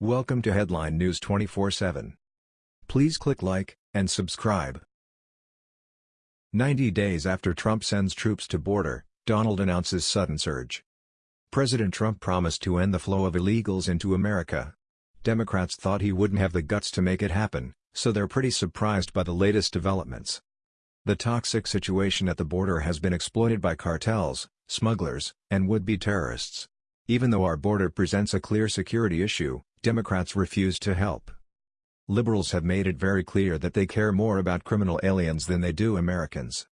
Welcome to Headline News 24/7. Please click like and subscribe. 90 days after Trump sends troops to border, Donald announces sudden surge. President Trump promised to end the flow of illegals into America. Democrats thought he wouldn't have the guts to make it happen, so they're pretty surprised by the latest developments. The toxic situation at the border has been exploited by cartels, smugglers, and would-be terrorists. Even though our border presents a clear security issue, Democrats refuse to help. Liberals have made it very clear that they care more about criminal aliens than they do Americans.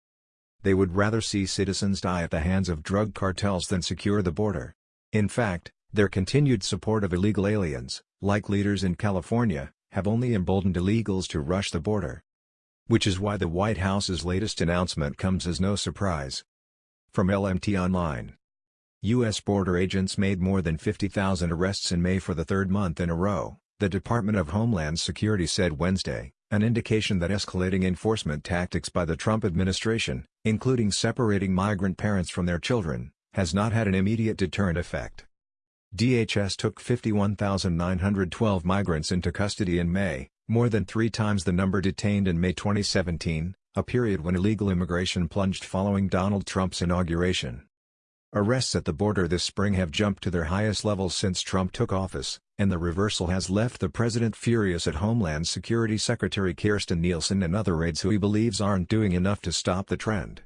They would rather see citizens die at the hands of drug cartels than secure the border. In fact, their continued support of illegal aliens, like leaders in California, have only emboldened illegals to rush the border. Which is why the White House's latest announcement comes as no surprise. From LMT Online U.S. border agents made more than 50,000 arrests in May for the third month in a row, the Department of Homeland Security said Wednesday, an indication that escalating enforcement tactics by the Trump administration, including separating migrant parents from their children, has not had an immediate deterrent effect. DHS took 51,912 migrants into custody in May, more than three times the number detained in May 2017, a period when illegal immigration plunged following Donald Trump's inauguration. Arrests at the border this spring have jumped to their highest levels since Trump took office, and the reversal has left the president furious at Homeland Security Secretary Kirstjen Nielsen and other aides who he believes aren't doing enough to stop the trend.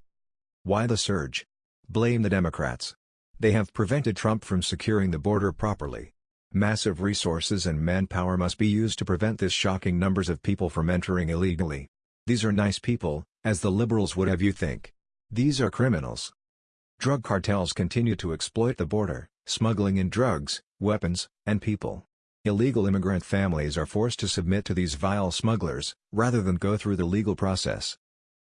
Why the surge? Blame the Democrats. They have prevented Trump from securing the border properly. Massive resources and manpower must be used to prevent this shocking numbers of people from entering illegally. These are nice people, as the liberals would have you think. These are criminals. Drug cartels continue to exploit the border, smuggling in drugs, weapons, and people. Illegal immigrant families are forced to submit to these vile smugglers, rather than go through the legal process.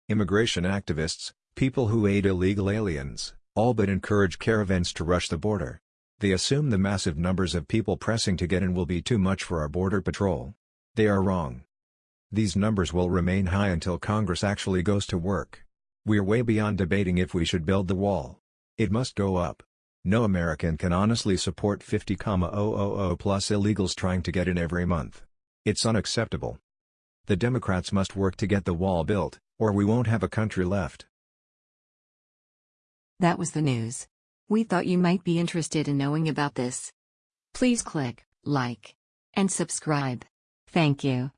Immigration activists, people who aid illegal aliens, all but encourage caravans to rush the border. They assume the massive numbers of people pressing to get in will be too much for our border patrol. They are wrong. These numbers will remain high until Congress actually goes to work. We're way beyond debating if we should build the wall. It must go up. No American can honestly support 50,000 plus illegals trying to get in every month. It's unacceptable. The Democrats must work to get the wall built, or we won't have a country left. That was the news. We thought you might be interested in knowing about this. Please click like and subscribe. Thank you.